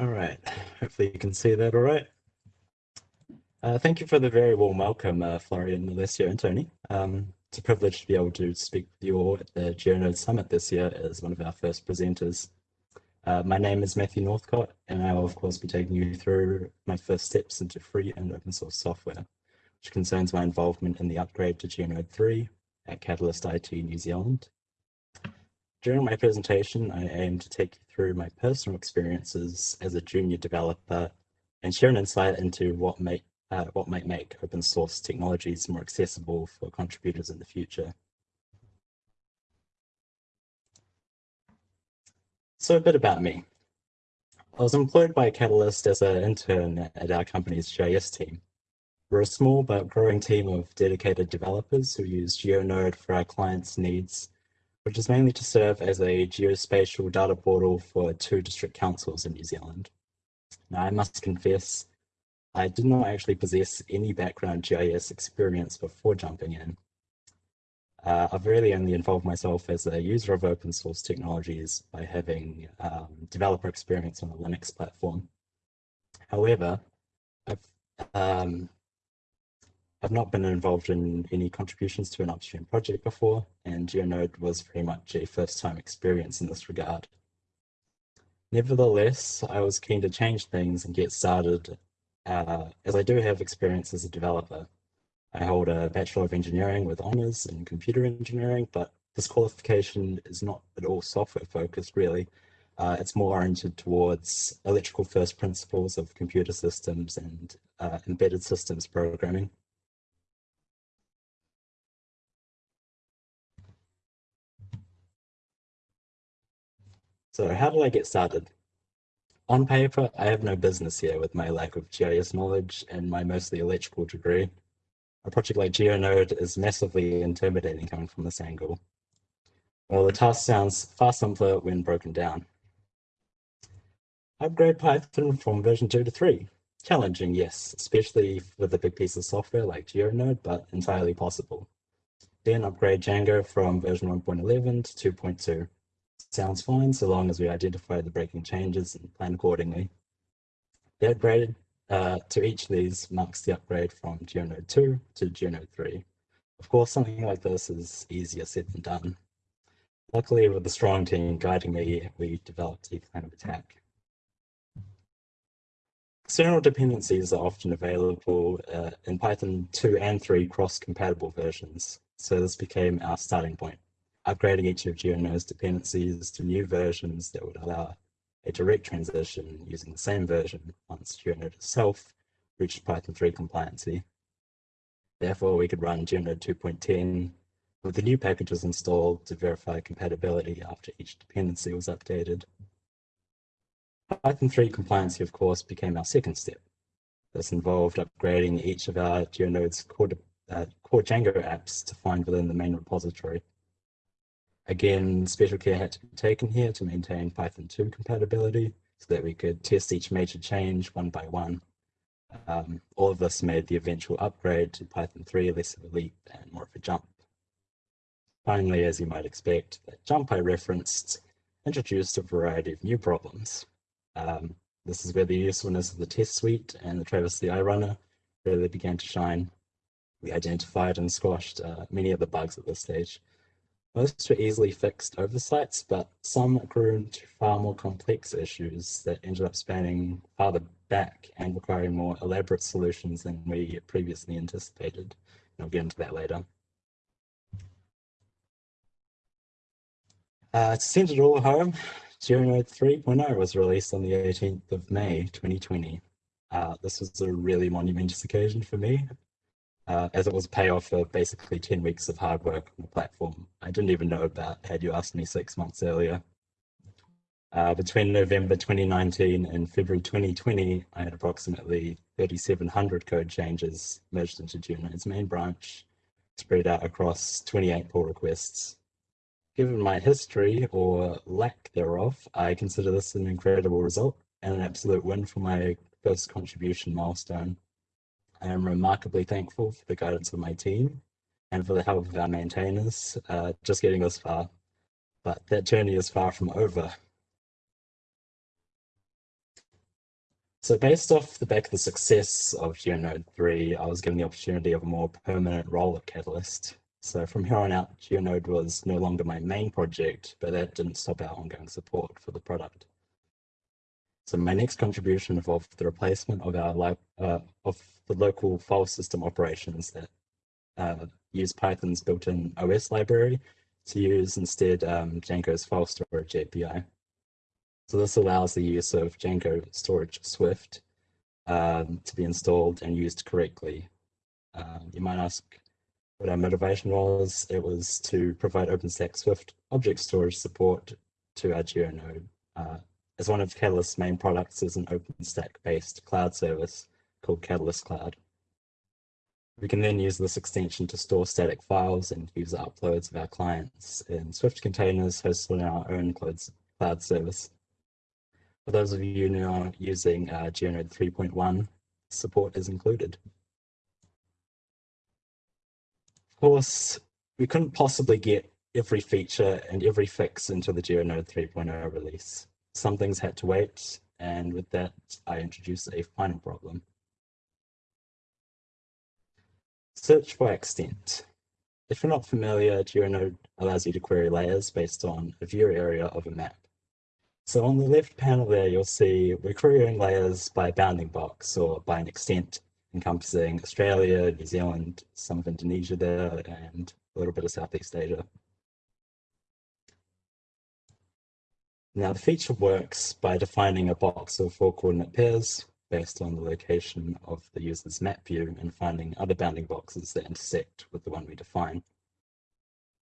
All right, hopefully you can see that all right. Uh, thank you for the very warm welcome, uh, Florian, Alessio, and Tony. Um, it's a privilege to be able to speak with you all at the GeoNode Summit this year as one of our first presenters. Uh, my name is Matthew Northcott, and I will, of course, be taking you through my first steps into free and open source software, which concerns my involvement in the upgrade to GeoNode 3 at Catalyst IT New Zealand. During my presentation, I aim to take you through my personal experiences as a junior developer and share an insight into what, make, uh, what might make open source technologies more accessible for contributors in the future. So a bit about me. I was employed by Catalyst as an intern at our company's GIS team. We're a small but growing team of dedicated developers who use GeoNode for our clients' needs which is mainly to serve as a geospatial data portal for two district councils in New Zealand. Now, I must confess, I did not actually possess any background GIS experience before jumping in. Uh, I've really only involved myself as a user of open source technologies by having um, developer experience on a Linux platform. However, I've um, I've not been involved in any contributions to an upstream project before, and GeoNode was very much a first-time experience in this regard. Nevertheless, I was keen to change things and get started, uh, as I do have experience as a developer. I hold a Bachelor of Engineering with honours in computer engineering, but this qualification is not at all software focused, really. Uh, it's more oriented towards electrical first principles of computer systems and uh, embedded systems programming. So how did I get started? On paper, I have no business here with my lack of GIS knowledge and my mostly electrical degree. A project like GeoNode is massively intimidating coming from this angle. Well, the task sounds far simpler when broken down. Upgrade Python from version 2 to 3. Challenging, yes, especially with a big piece of software like GeoNode, but entirely possible. Then upgrade Django from version 1.11 to 2.2 sounds fine so long as we identify the breaking changes and plan accordingly. The upgrade uh, to each of these marks the upgrade from GeoNode 2 to GeoNode 3. Of course, something like this is easier said than done. Luckily, with a strong team guiding me, we developed a plan of attack. External dependencies are often available uh, in Python 2 and 3 cross-compatible versions, so this became our starting point upgrading each of GeoNode's dependencies to new versions that would allow a direct transition using the same version once GeoNode itself reached Python 3 compliancy. Therefore, we could run GeoNode 2.10 with the new packages installed to verify compatibility after each dependency was updated. Python 3 compliancy, of course, became our second step. This involved upgrading each of our GeoNode's core, uh, core Django apps to find within the main repository. Again, special care had to be taken here to maintain Python 2 compatibility so that we could test each major change one by one. Um, all of this made the eventual upgrade to Python 3 less of a leap and more of a jump. Finally, as you might expect, that jump I referenced introduced a variety of new problems. Um, this is where the usefulness of the test suite and the Travis CI runner really began to shine. We identified and squashed uh, many of the bugs at this stage, most were easily fixed oversights, but some grew into far more complex issues that ended up spanning farther back and requiring more elaborate solutions than we previously anticipated. And I'll get into that later. Uh, to send it all home, GeoNode 3.0 was released on the 18th of May 2020. Uh, this was a really monumentous occasion for me uh, as it was a payoff for basically 10 weeks of hard work on the platform. I didn't even know about had you asked me six months earlier. Uh, between November 2019 and February 2020, I had approximately 3,700 code changes merged into GeoNode's main branch, spread out across 28 pull requests. Given my history, or lack thereof, I consider this an incredible result and an absolute win for my first contribution milestone. I am remarkably thankful for the guidance of my team and for the help of our maintainers, uh, just getting us far. But that journey is far from over. So based off the back of the success of GeoNode 3, I was given the opportunity of a more permanent role at Catalyst. So from here on out, GeoNode was no longer my main project, but that didn't stop our ongoing support for the product. So my next contribution involved the replacement of our uh, of the local file system operations that uh, use Python's built-in OS library to use instead um, Django's file storage API. So this allows the use of Django Storage Swift um, to be installed and used correctly. Uh, you might ask what our motivation was. It was to provide OpenStack Swift object storage support to our GeoNode. Uh, as one of Catalyst's main products is an OpenStack-based cloud service called Catalyst Cloud. We can then use this extension to store static files and user uploads of our clients in Swift containers hosted on our own cloud service. For those of you now using uh, GeoNode 3.1, support is included. Of course, we couldn't possibly get every feature and every fix into the GeoNode 3.0 release. Some things had to wait, and with that, I introduce a final problem. Search by extent. If you're not familiar, GeoNode allows you to query layers based on a view area of a map. So on the left panel there, you'll see we're querying layers by bounding box or by an extent encompassing Australia, New Zealand, some of Indonesia there, and a little bit of Southeast Asia. Now the feature works by defining a box of four coordinate pairs based on the location of the user's map view and finding other bounding boxes that intersect with the one we define.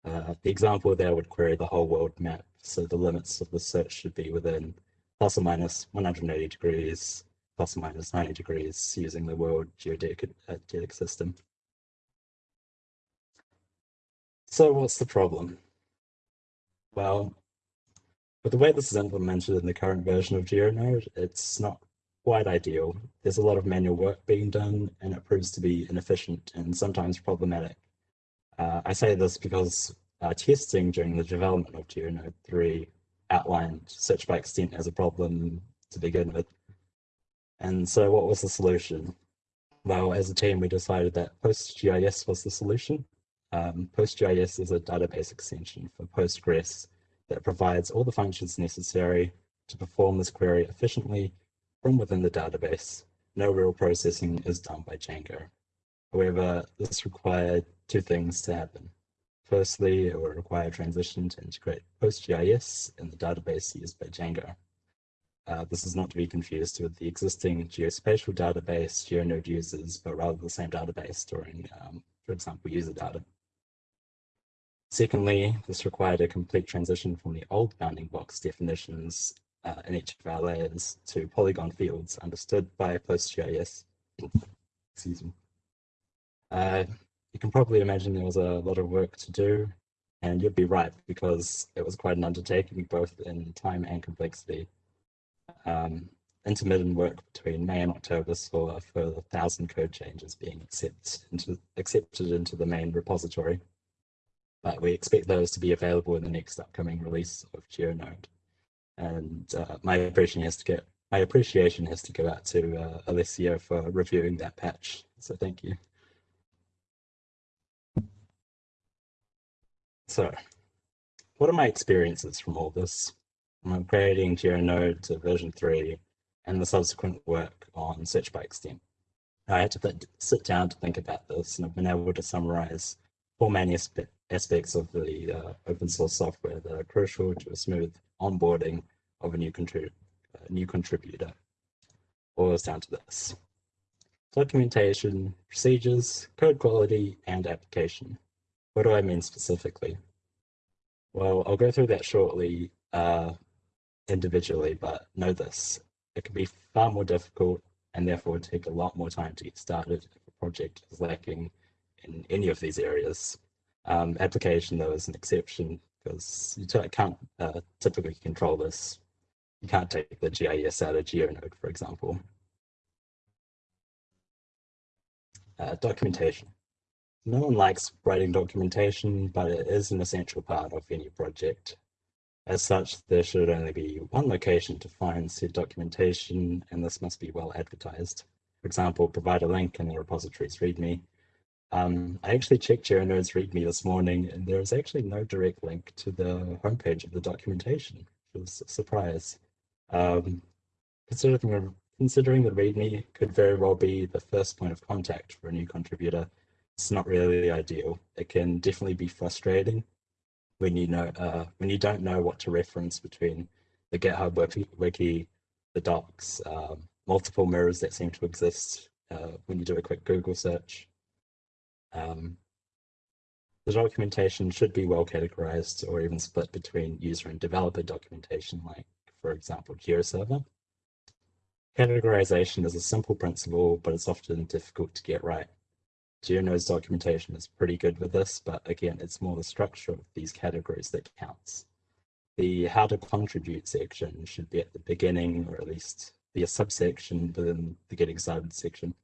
Uh, the example there would query the whole world map, so the limits of the search should be within plus or minus 180 degrees, plus or minus 90 degrees using the world geodetic uh, system. So what's the problem? Well, with the way this is implemented in the current version of GeoNode, it's not quite ideal. There's a lot of manual work being done and it proves to be inefficient and sometimes problematic. Uh, I say this because uh, testing during the development of GeoNode 3 outlined search by extent as a problem to begin with. And so what was the solution? Well, as a team, we decided that PostGIS was the solution. Um, PostGIS is a database extension for Postgres that provides all the functions necessary to perform this query efficiently from within the database, no real processing is done by Django. However, this required two things to happen. Firstly, it will require a transition to integrate PostGIS in the database used by Django. Uh, this is not to be confused with the existing geospatial database GeoNode uses, but rather the same database storing, um, for example, user data. Secondly, this required a complete transition from the old bounding box definitions uh, in each of our layers to polygon fields understood by PostGIS. Excuse me. Uh, you can probably imagine there was a lot of work to do, and you'd be right because it was quite an undertaking both in time and complexity. Um, intermittent work between May and October saw a further thousand code changes being accept into, accepted into the main repository. But we expect those to be available in the next upcoming release of GeoNode and uh, my appreciation has to get my appreciation has to go out to uh, Alessio for reviewing that patch. So thank you. So, what are my experiences from all this? I'm upgrading GeoNode to version 3 and the subsequent work on search by extent. I had to sit down to think about this and I've been able to summarize four main aspects of the uh, open source software that are crucial to a smooth onboarding of a new, contrib uh, new contributor boils down to this. Documentation, procedures, code quality, and application. What do I mean specifically? Well, I'll go through that shortly uh, individually, but know this. It can be far more difficult and therefore take a lot more time to get started if a project is lacking in any of these areas. Um, application, though, is an exception because you can't uh, typically control this. You can't take the GIS out of GeoNode, for example. Uh, documentation. No one likes writing documentation, but it is an essential part of any project. As such, there should only be one location to find said documentation, and this must be well advertised. For example, provide a link in the repository's README. Um, I actually checked GeoNode's README this morning, and there is actually no direct link to the homepage of the documentation, which was a surprise. Um, considering, considering the README could very well be the first point of contact for a new contributor, it's not really ideal. It can definitely be frustrating when you know uh, when you don't know what to reference between the GitHub wiki, wiki the docs, um, multiple mirrors that seem to exist uh, when you do a quick Google search. Um, the documentation should be well categorized or even split between user and developer documentation, like, for example, GeoServer. Categorization is a simple principle, but it's often difficult to get right. GeoNode's documentation is pretty good with this, but again, it's more the structure of these categories that counts. The how to contribute section should be at the beginning, or at least be a subsection within the getting started section.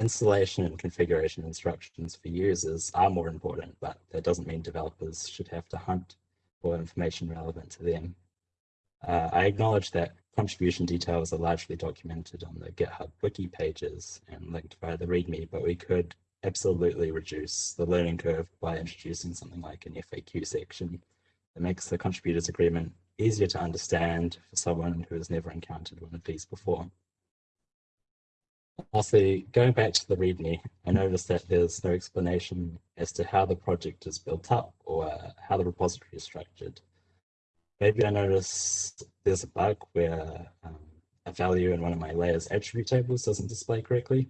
Installation and configuration instructions for users are more important, but that doesn't mean developers should have to hunt for information relevant to them. Uh, I acknowledge that contribution details are largely documented on the GitHub wiki pages and linked via the README, but we could absolutely reduce the learning curve by introducing something like an FAQ section that makes the contributors agreement easier to understand for someone who has never encountered one of these before. Lastly, going back to the README, I noticed that there's no explanation as to how the project is built up or how the repository is structured maybe I noticed there's a bug where um, a value in one of my layers attribute tables doesn't display correctly.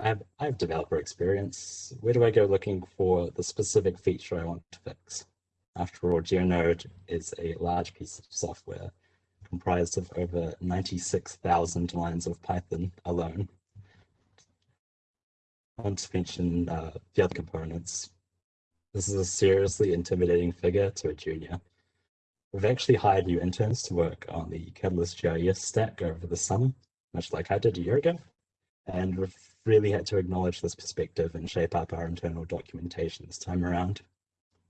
I have, I have developer experience. Where do I go looking for the specific feature I want to fix? After all, GeoNode is a large piece of software comprised of over 96,000 lines of Python alone. I want to mention uh, the other components. This is a seriously intimidating figure to a junior. We've actually hired new interns to work on the Catalyst GIS stack over the summer, much like I did a year ago. And we've really had to acknowledge this perspective and shape up our internal documentation this time around.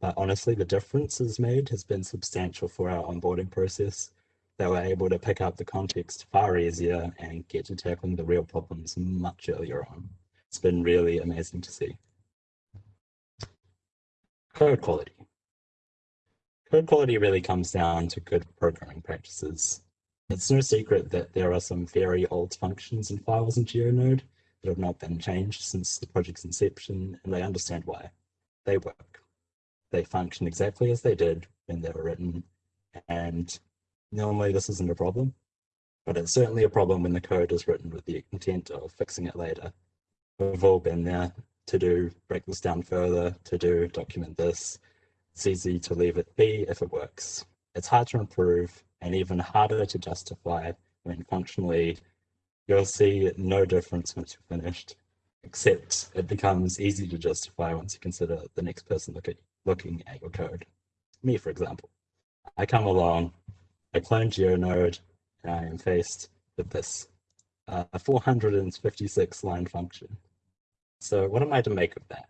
But honestly, the difference differences made has been substantial for our onboarding process. They were able to pick up the context far easier and get to tackling the real problems much earlier on. It's been really amazing to see. Code quality. Code quality really comes down to good programming practices. It's no secret that there are some very old functions and files in GeoNode that have not been changed since the project's inception, and they understand why. They work. They function exactly as they did when they were written, and normally this isn't a problem, but it's certainly a problem when the code is written with the intent of fixing it later. We've all been there to do, break this down further, to do, document this, it's easy to leave it be if it works. It's hard to improve and even harder to justify when functionally you'll see no difference once you're finished, except it becomes easy to justify once you consider the next person look at, looking at your code. Me, for example. I come along, I clone GeoNode, and I am faced with this uh, 456 line function. So what am I to make of that?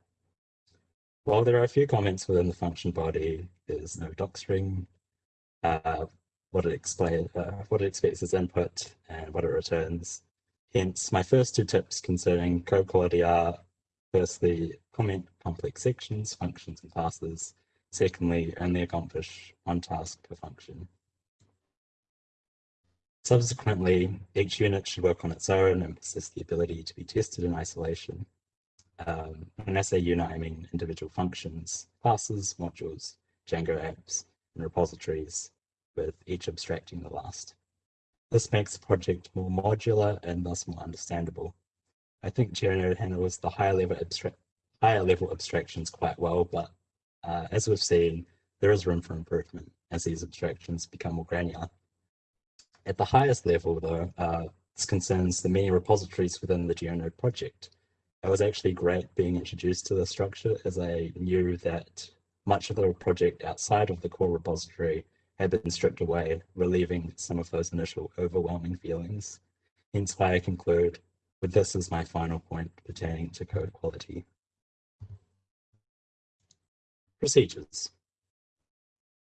Well, there are a few comments within the function body, there's no docstring, uh, what it explain, uh, what it expects as input and what it returns. Hence, my first two tips concerning code quality are firstly, comment complex sections, functions, and classes. Secondly, only accomplish one task per function. Subsequently, each unit should work on its own and possess the ability to be tested in isolation. Um, when I say unit, I mean individual functions, classes, modules, Django apps, and repositories, with each abstracting the last. This makes the project more modular and thus more understandable. I think GeoNode handles the higher level, higher level abstractions quite well, but uh, as we've seen, there is room for improvement as these abstractions become more granular. At the highest level, though, uh, this concerns the many repositories within the GeoNode project, it was actually great being introduced to the structure as I knew that much of the project outside of the core repository had been stripped away, relieving some of those initial overwhelming feelings. Hence why I conclude with this as my final point pertaining to code quality. Procedures.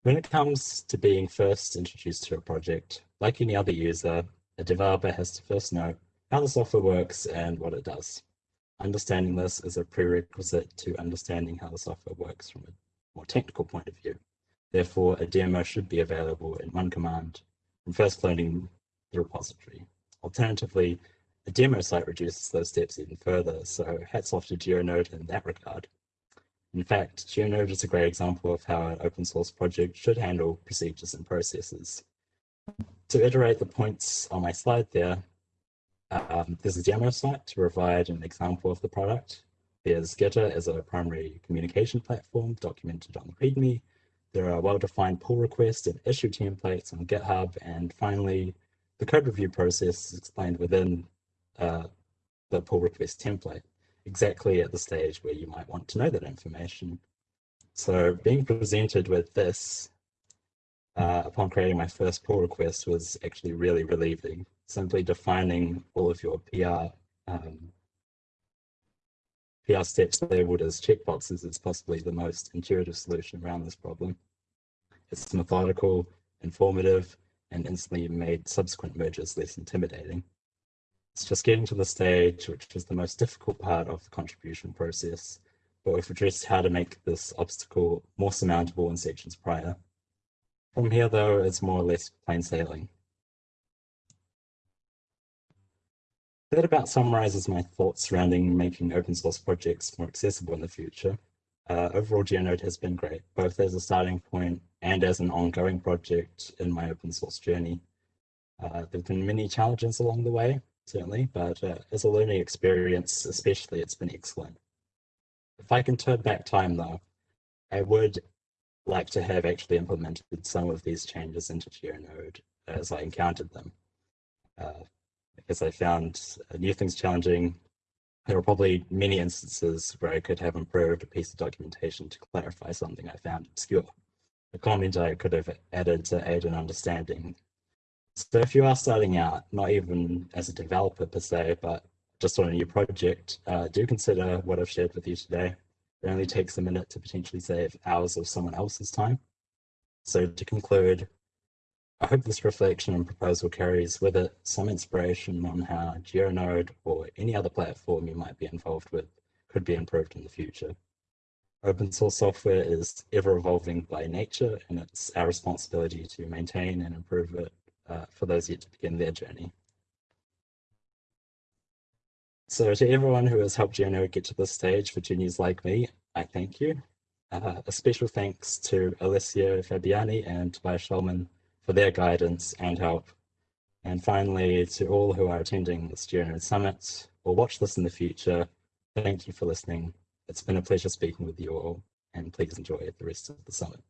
When it comes to being first introduced to a project, like any other user, a developer has to first know how the software works and what it does. Understanding this is a prerequisite to understanding how the software works from a more technical point of view. Therefore, a demo should be available in one command from first cloning the repository. Alternatively, a demo site reduces those steps even further, so hats off to GeoNode in that regard. In fact, GeoNode is a great example of how an open source project should handle procedures and processes. To iterate the points on my slide there, um, there's a demo site to provide an example of the product. There's Gitter as a primary communication platform documented on the README. There are well-defined pull requests and issue templates on GitHub. And finally, the code review process is explained within uh, the pull request template, exactly at the stage where you might want to know that information. So being presented with this uh, upon creating my first pull request was actually really relieving. Simply defining all of your PR um, PR steps labeled as checkboxes is possibly the most intuitive solution around this problem. It's methodical, informative, and instantly made subsequent mergers less intimidating. It's just getting to the stage, which is the most difficult part of the contribution process, but we've addressed how to make this obstacle more surmountable in sections prior. From here, though, it's more or less plain sailing. That about summarizes my thoughts surrounding making open source projects more accessible in the future. Uh, overall, GeoNode has been great, both as a starting point and as an ongoing project in my open source journey. Uh, there have been many challenges along the way, certainly, but uh, as a learning experience, especially, it's been excellent. If I can turn back time though, I would like to have actually implemented some of these changes into GeoNode as I encountered them. Uh, because I found new things challenging. There were probably many instances where I could have improved a piece of documentation to clarify something I found obscure. A comment I could have added to aid in understanding. So if you are starting out, not even as a developer per se, but just on a new project, uh, do consider what I've shared with you today. It only takes a minute to potentially save hours of someone else's time. So to conclude, I hope this reflection and proposal carries with it some inspiration on how GeoNode or any other platform you might be involved with could be improved in the future. Open source software is ever evolving by nature and it's our responsibility to maintain and improve it uh, for those yet to begin their journey. So to everyone who has helped GeoNode get to this stage for juniors like me, I thank you. Uh, a special thanks to Alessio Fabiani and Tobias Schulman for their guidance and help. And finally, to all who are attending this GeoNode Summit or watch this in the future, thank you for listening. It's been a pleasure speaking with you all, and please enjoy the rest of the summit.